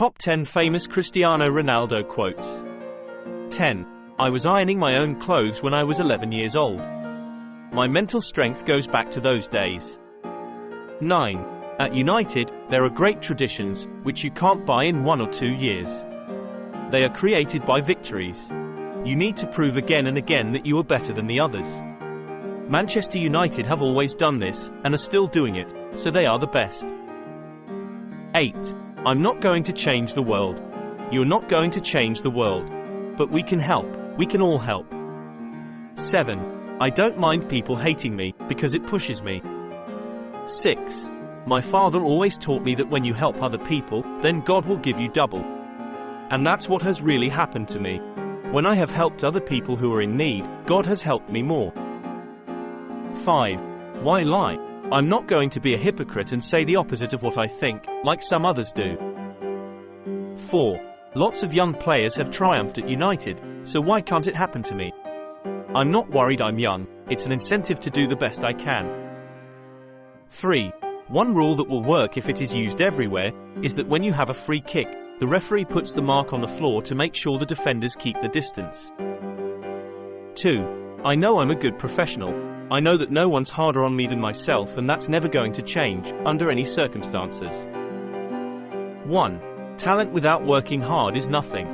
Top 10 famous Cristiano Ronaldo quotes. 10. I was ironing my own clothes when I was 11 years old. My mental strength goes back to those days. 9. At United, there are great traditions, which you can't buy in one or two years. They are created by victories. You need to prove again and again that you are better than the others. Manchester United have always done this, and are still doing it, so they are the best. 8. I'm not going to change the world. You're not going to change the world. But we can help, we can all help. 7. I don't mind people hating me, because it pushes me. 6. My father always taught me that when you help other people, then God will give you double. And that's what has really happened to me. When I have helped other people who are in need, God has helped me more. 5. Why lie? I'm not going to be a hypocrite and say the opposite of what I think, like some others do. 4. Lots of young players have triumphed at United, so why can't it happen to me? I'm not worried I'm young, it's an incentive to do the best I can. 3. One rule that will work if it is used everywhere is that when you have a free kick, the referee puts the mark on the floor to make sure the defenders keep the distance. 2. I know I'm a good professional, I know that no one's harder on me than myself and that's never going to change, under any circumstances. 1. Talent without working hard is nothing.